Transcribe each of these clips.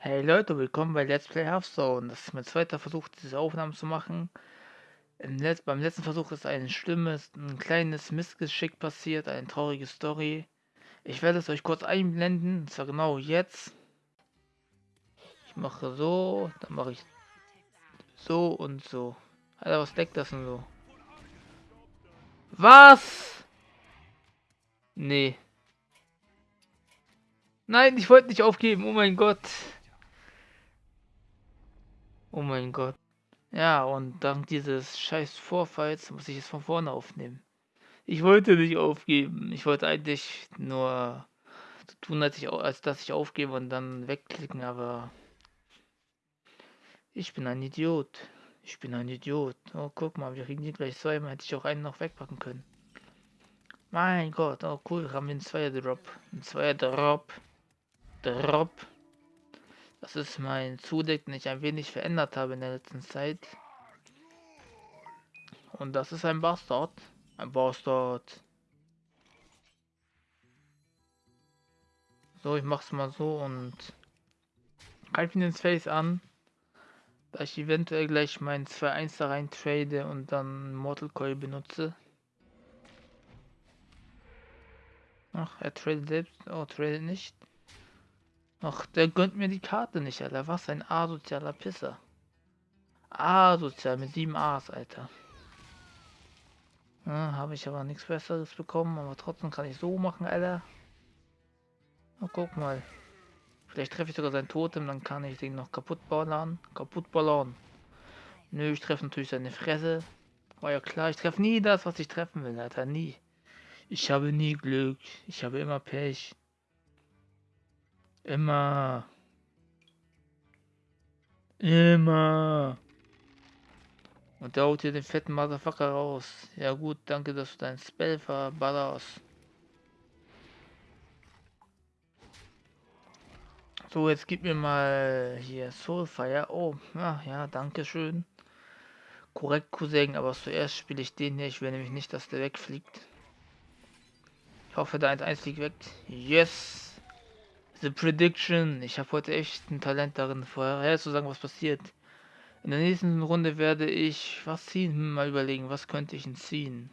Hey Leute, willkommen bei Let's Play Hearthstone. Das ist mein zweiter Versuch, diese Aufnahmen zu machen. Letz beim letzten Versuch ist ein schlimmes, ein kleines Missgeschick passiert, eine traurige Story. Ich werde es euch kurz einblenden, und zwar genau jetzt. Ich mache so, dann mache ich so und so. Alter, was deckt das denn so? Was? Nee. Nein, ich wollte nicht aufgeben, oh mein Gott. Oh mein Gott. Ja, und dank dieses scheiß Vorfalls muss ich es von vorne aufnehmen. Ich wollte nicht aufgeben. Ich wollte eigentlich nur so tun, als, ich, als dass ich aufgebe und dann wegklicken, aber ich bin ein Idiot. Ich bin ein Idiot. Oh, guck mal, wir kriegen die gleich zweimal. Hätte ich auch einen noch wegpacken können. Mein Gott, oh cool, haben wir einen Zweier-Drop. Ein Zweier-Drop. Drop. Das ist mein Zudeck, den ich ein wenig verändert habe in der letzten Zeit. Und das ist ein Bastard. Ein Bastard. So, ich mach's mal so und greife ihn ins Face an. Da ich eventuell gleich meinen 2-1 da rein trade und dann Mortal Coil benutze. Ach, er tradet selbst. Oh, tradet nicht. Ach, der gönnt mir die Karte nicht, Alter. Was ein asozialer Pisser. Asozial mit sieben A's, Alter. Ja, Habe ich aber nichts Besseres bekommen, aber trotzdem kann ich so machen, Alter. Na, guck mal. Vielleicht treffe ich sogar sein Totem, dann kann ich den noch kaputt ballern. Kaputt ballern. Nö, ich treffe natürlich seine Fresse. War ja klar, ich treffe nie das, was ich treffen will, Alter. Nie. Ich habe nie Glück. Ich habe immer Pech. Immer. Immer. Und der haut hier den fetten Motherfucker raus. Ja gut, danke, dass du dein Spell verballerst. So, jetzt gib mir mal hier Soulfire. Oh, ja, ja, danke schön. Korrekt, Cousin, aber zuerst spiele ich den hier. Ich will nämlich nicht, dass der wegfliegt. Ich hoffe, der 1-1 fliegt weg. Yes! The Prediction. Ich habe heute echt ein Talent darin, vorher zu sagen, was passiert. In der nächsten Runde werde ich was ziehen. Hm, mal überlegen, was könnte ich denn ziehen?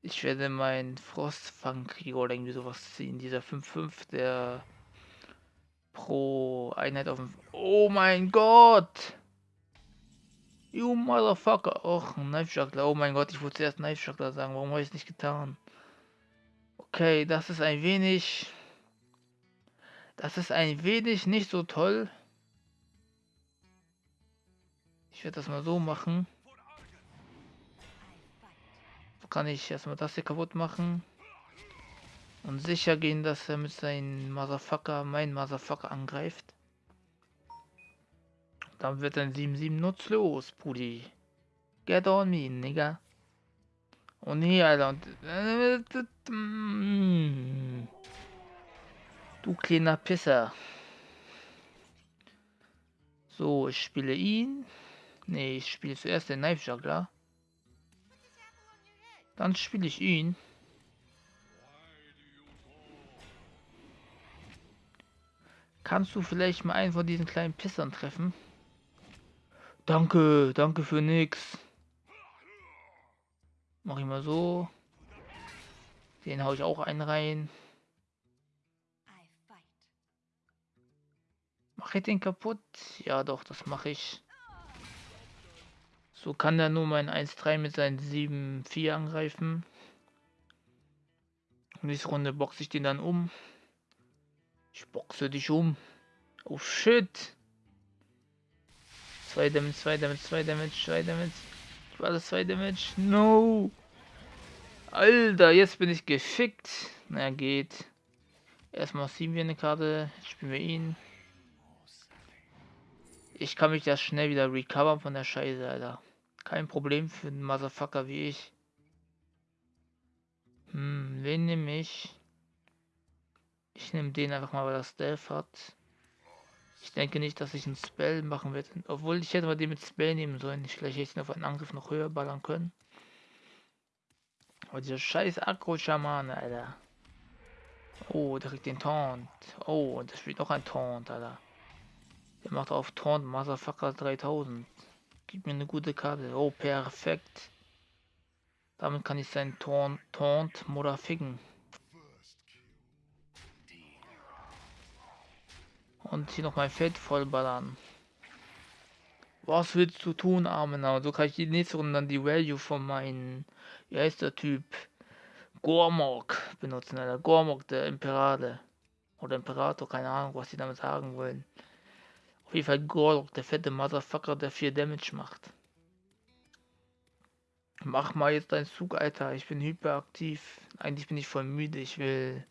Ich werde meinen Frostfangkrieger oder irgendwie sowas ziehen. Dieser 5-5, der pro Einheit auf dem... Oh mein Gott! You Motherfucker! Och, ein Knife. Oh mein Gott, ich wollte zuerst Knife Juggler sagen. Warum habe ich es nicht getan? Okay, das ist ein wenig das ist ein wenig nicht so toll. Ich werde das mal so machen. So kann ich erstmal das hier kaputt machen. Und sicher gehen, dass er mit seinem Motherfucker, mein Motherfucker angreift. Dann wird ein 7-7 nutzlos, Pudi. Get on me, Nigga. Oh nee, Alter. Und, äh, Du kleiner Pisser. So, ich spiele ihn. Ne, ich spiele zuerst den Knife Juggler. Dann spiele ich ihn. Kannst du vielleicht mal einen von diesen kleinen Pissern treffen? Danke, danke für nix. Mach ich mal so. Den hau ich auch einen rein. Ich den kaputt? Ja doch, das mache ich. So kann er nur mein 1-3 mit seinen 7-4 angreifen. Nächste Runde boxe ich den dann um. Ich boxe dich um. Oh shit. 2 Damage, 2 Damage, 2 Damage, 2 Damage. War das 2 Damage? No. Alter, jetzt bin ich gefickt. Na geht. Erstmal ziehen wir eine Karte. Spielen wir ihn. Ich kann mich ja schnell wieder recovern von der Scheiße, Alter. Kein Problem für einen Motherfucker wie ich. Hm, wen nehme ich? Ich nehme den einfach mal, weil er Stealth hat. Ich denke nicht, dass ich einen Spell machen werde. Obwohl, ich hätte mal den mit Spell nehmen sollen. Ich vielleicht hätte ihn auf einen Angriff noch höher ballern können. Aber dieser scheiß Akro-Schamane, Alter. Oh, der kriegt den Taunt. Oh, der spielt noch ein Taunt, Alter. Der macht auf Taunt Motherfucker 3000. Gib mir eine gute Karte. Oh, perfekt. Damit kann ich seinen Taunt, Taunt Mutter ficken. Und hier noch mein Feld vollballern. Was willst du tun, Armenau? So kann ich die nächste Runde dann die Value von meinem, wie heißt der Typ? Gormok benutzen, Alter. Gormok, der Imperator. Oder Imperator, keine Ahnung, was die damit sagen wollen. Auf jeden Fall Gormok, der fette Motherfucker, der 4 Damage macht. Mach mal jetzt deinen Zug, Alter. Ich bin hyperaktiv. Eigentlich bin ich voll müde. Ich will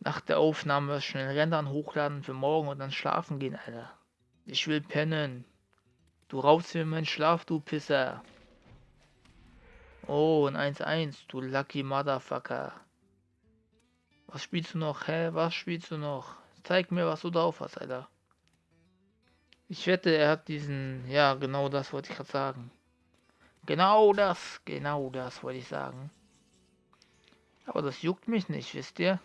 nach der Aufnahme schnell Rendern hochladen für morgen und dann schlafen gehen, Alter. Ich will pennen. Du raubst mir meinen Schlaf, du Pisser. Oh, ein 1-1, du lucky Motherfucker. Was spielst du noch, hä? Was spielst du noch? Zeig mir, was du drauf hast, Alter. Ich wette, er hat diesen... Ja, genau das wollte ich gerade sagen. Genau das, genau das wollte ich sagen. Aber das juckt mich nicht, wisst ihr?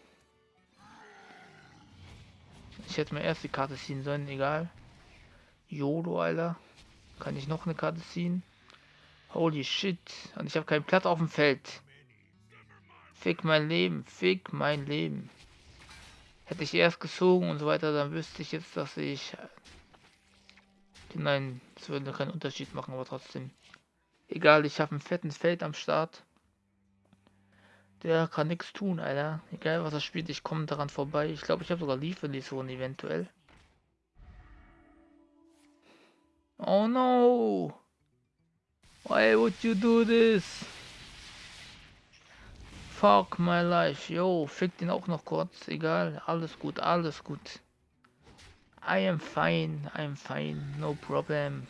Ich hätte mir erst die Karte ziehen sollen, egal. Jodo, Alter. Kann ich noch eine Karte ziehen? Holy shit. Und ich habe keinen Platz auf dem Feld. Fick mein Leben. Fick mein Leben. Hätte ich erst gezogen und so weiter, dann wüsste ich jetzt, dass ich... Nein, es würde keinen Unterschied machen, aber trotzdem. Egal, ich habe ein fettes Feld am Start. Der kann nichts tun, Alter. Egal, was er spielt, ich komme daran vorbei. Ich glaube, ich habe sogar Lieferlieferungen eventuell. Oh no! Why would you do this? Fuck my life. Yo, fick den auch noch kurz. Egal. Alles gut, alles gut. I am fine. I am fine. No problem.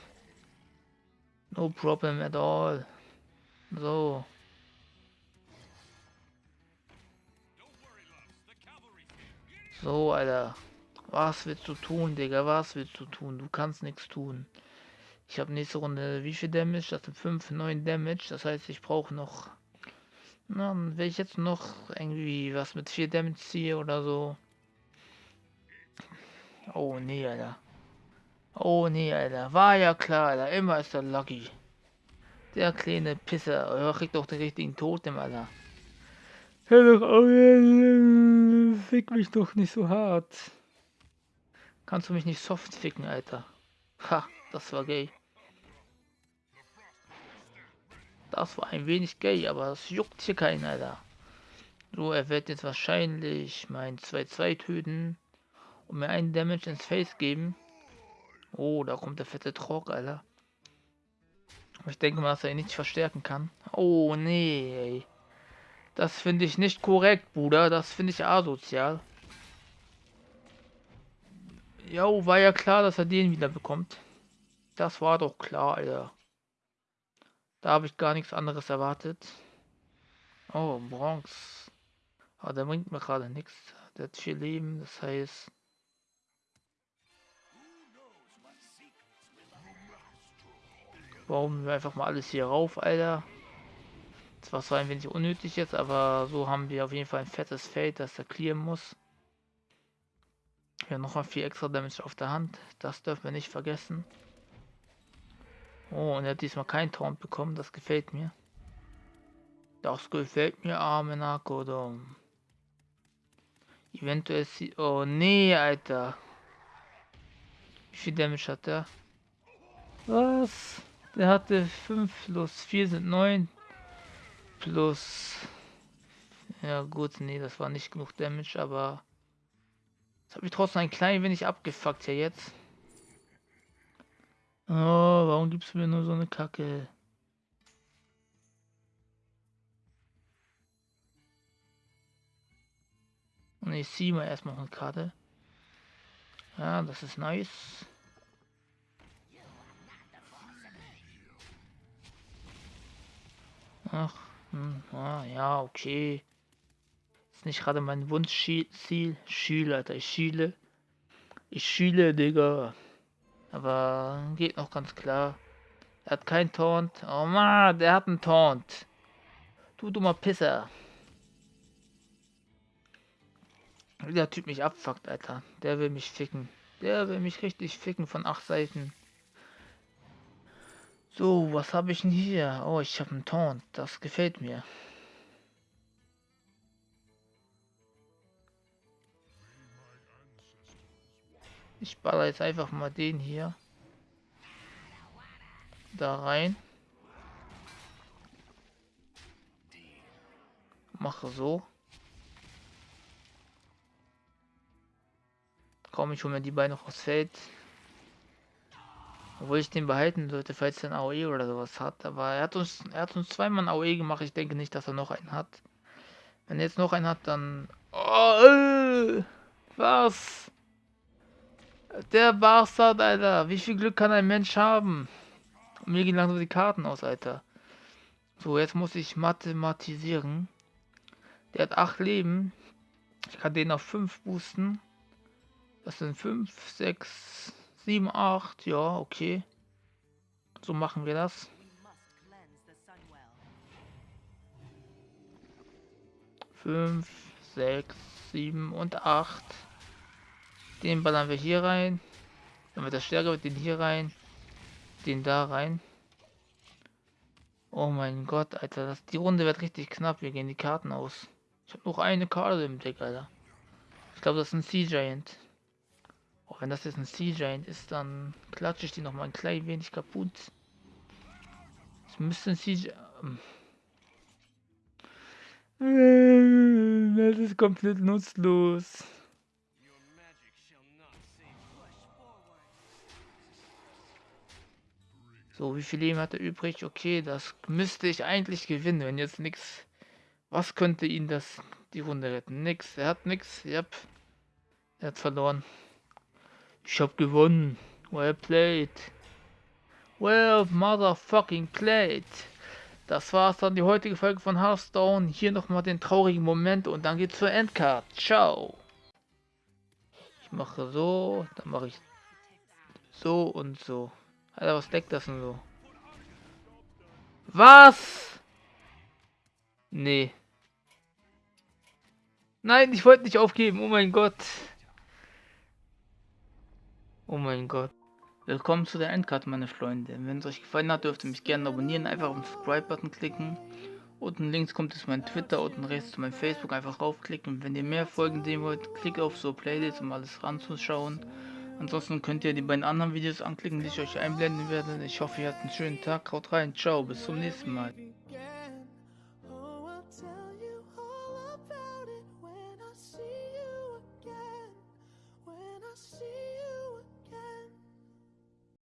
No problem at all. So. So, Alter. Was willst du tun, Digga? Was willst du tun? Du kannst nichts tun. Ich habe nächste Runde wie viel Damage? Das sind 5, 9 Damage. Das heißt, ich brauche noch. Na, wenn ich jetzt noch irgendwie was mit 4 Damage ziehe oder so. Oh nee, Alter. Oh nee, Alter. War ja klar, Alter. Immer ist der Lucky. Der kleine Pisser. Er kriegt doch den richtigen Totem, Alter. Hör doch auf, fick mich doch nicht so hart. Kannst du mich nicht soft ficken, Alter? Ha, das war gay. Das war ein wenig gay, aber das juckt hier keinen, Alter. So, er wird jetzt wahrscheinlich mein 2-2 töten und mir einen Damage ins Face geben. Oh, da kommt der fette Trock, Alter. Ich denke mal, dass er ihn nicht verstärken kann. Oh, nee. Das finde ich nicht korrekt, Bruder. Das finde ich asozial. Jo, war ja klar, dass er den wieder bekommt. Das war doch klar, Alter. Da habe ich gar nichts anderes erwartet. Oh, Bronx. Aber der bringt mir gerade nichts. Der hat vier Leben, das heißt... Bauen wir einfach mal alles hier rauf, Alter. Das war zwar ein wenig unnötig jetzt, aber so haben wir auf jeden Fall ein fettes Feld, das er clearen muss. Wir haben noch mal vier extra Damage auf der Hand. Das dürfen wir nicht vergessen. Oh, und er hat diesmal kein Taunt bekommen. Das gefällt mir. Das gefällt mir, arme Nakodom. Eventuell sie... Oh, nee, Alter. Wie viel Damage hat der? Was? Der hatte 5 plus 4 sind 9. Plus... Ja gut, nee, das war nicht genug Damage, aber... Das habe ich trotzdem ein klein wenig abgefuckt hier jetzt. Oh, warum gibst du mir nur so eine Kacke? Und ich ziehe mal erstmal eine Karte. Ja, das ist nice. Ach, hm, ah, ja, okay. Ist nicht gerade mein Wunschziel. Schüler, Alter, ich schiele. Ich schiele, Digga. Aber geht noch ganz klar. Er hat kein Taunt. Oh Mann, der hat einen Taunt. Du dummer Pisser. Der Typ mich abfuckt, Alter. Der will mich ficken. Der will mich richtig ficken von acht Seiten. So, was habe ich denn hier? Oh, ich habe einen Taunt. Das gefällt mir. Ich baller jetzt einfach mal den hier da rein. Mache so. Komm, ich hole mir die beiden noch aufs Feld. Obwohl ich den behalten sollte, falls er ein AOE oder sowas hat. Aber er hat uns, er hat uns zweimal ein AOE gemacht. Ich denke nicht, dass er noch einen hat. Wenn er jetzt noch einen hat, dann... Oh, äh, was? Der Bastard, Alter. Wie viel Glück kann ein Mensch haben? Mir gehen langsam die Karten aus, Alter. So, jetzt muss ich mathematisieren. Der hat 8 Leben. Ich kann den auf 5 boosten. Das sind 5, 6, 7, 8. Ja, okay. So machen wir das. Fünf, sechs, sieben und acht. Den ballern wir hier rein. Dann wird er stärker, wird den hier rein. Den da rein. Oh mein Gott, Alter. Das, die Runde wird richtig knapp. Wir gehen die Karten aus. Ich habe noch eine Karte im Deck, Alter. Ich glaube, das ist ein Sea Giant. Auch wenn das jetzt ein Sea Giant ist, dann klatsche ich die noch mal ein klein wenig kaputt. Es müsste ein Sea Giant... Ähm, das ist komplett nutzlos. So, wie viel Leben hat er übrig? Okay, das müsste ich eigentlich gewinnen, wenn jetzt nichts... Was könnte ihn das die Runde retten? Nix. Er hat nix. Yep. Er hat verloren. Ich hab gewonnen. Well played. Well motherfucking played. Das war's dann die heutige Folge von Hearthstone. Hier nochmal den traurigen Moment und dann geht's zur Endcard. Ciao. Ich mache so, dann mache ich so und so. Alter, was deckt das denn so? Was? Nee. Nein, ich wollte nicht aufgeben. Oh mein Gott. Oh mein Gott. Willkommen zu der Endkarte, meine Freunde. Wenn es euch gefallen hat, dürft ihr mich gerne abonnieren. Einfach auf den Subscribe-Button klicken. Unten links kommt es mein Twitter, unten rechts zu meinem Facebook. Einfach draufklicken. Wenn ihr mehr Folgen sehen wollt, klickt auf so Playlist, um alles ranzuschauen. Ansonsten könnt ihr die beiden anderen Videos anklicken, die ich euch einblenden werde. Ich hoffe, ihr habt einen schönen Tag. Haut rein. Ciao. Bis zum nächsten Mal.